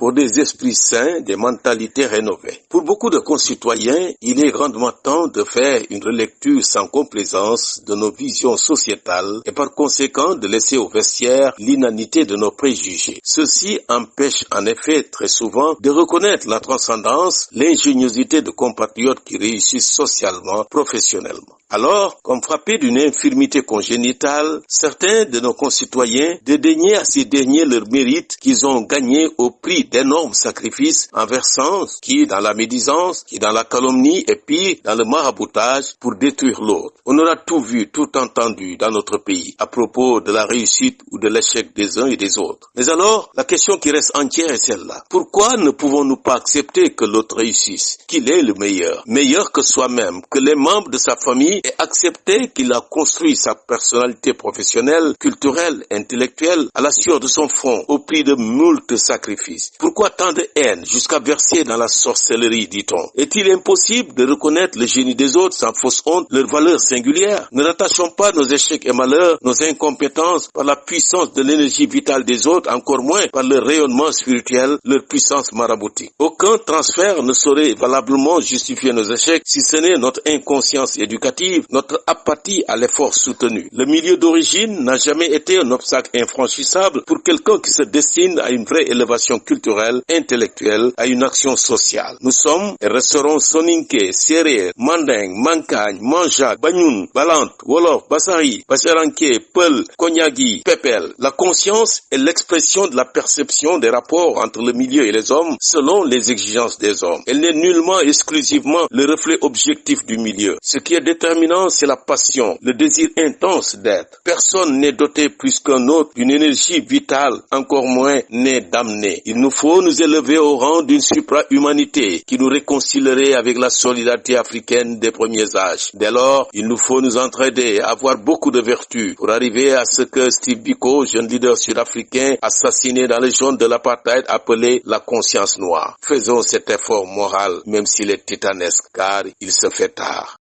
pour des esprits sains, des mentalités rénovées. Pour beaucoup de concitoyens, il est grandement temps de faire une relecture sans complaisance de nos visions sociétales et par conséquent de laisser au vestiaire l'inanité de nos préjugés. Ceci empêche en effet très souvent de reconnaître la transcendance, l'ingéniosité de compatriotes qui réussissent socialement, professionnellement. Alors, comme frappés d'une infirmité congénitale, certains de nos concitoyens dédaignaient à ces derniers leur mérite qu'ils ont gagné au prix d'énormes sacrifices en versant qui dans la médisance, qui dans la calomnie et puis dans le maraboutage pour détruire l'autre. On aura tout vu, tout entendu dans notre pays à propos de la réussite ou de l'échec des uns et des autres. Mais alors, la question qui reste entière est celle-là. Pourquoi ne pouvons-nous pas accepter que l'autre réussisse, qu'il est le meilleur, meilleur que soi-même, que les membres de sa famille et accepter qu'il a construit sa personnalité professionnelle, culturelle, intellectuelle à la sueur de son front au prix de moult sacrifices? Pourquoi tant de haine jusqu'à verser dans la sorcellerie, dit-on? Est-il impossible de reconnaître le génie des autres sans fausse honte, leur valeur singulière? Ne rattachons pas nos échecs et malheurs, nos incompétences par la puissance de l'énergie vitale des autres, encore moins par leur rayonnement spirituel, leur puissance maraboutique. Aucun transfert ne saurait valablement justifier nos échecs si ce n'est notre inconscience éducative notre apathie à l'effort soutenu. Le milieu d'origine n'a jamais été un obstacle infranchissable pour quelqu'un qui se destine à une vraie élévation culturelle, intellectuelle, à une action sociale. Nous sommes et resterons Soninke, Manding, Mankagne, Manjak, Banyun, Balant, Wolof, Basari, Bacharanke, Peul, Konyagi, Pepel. La conscience est l'expression de la perception des rapports entre le milieu et les hommes selon les exigences des hommes. Elle n'est nullement exclusivement le reflet objectif du milieu. Ce qui est déterminé c'est la passion, le désir intense d'être. Personne n'est doté plus qu'un autre d'une énergie vitale, encore moins n'est damné. Il nous faut nous élever au rang d'une supra-humanité qui nous réconcilierait avec la solidarité africaine des premiers âges. Dès lors, il nous faut nous entraider, avoir beaucoup de vertus pour arriver à ce que Steve Biko, jeune leader sud-africain, assassiné dans les zones de l'apartheid, appelé la conscience noire. Faisons cet effort moral, même s'il est titanesque, car il se fait tard.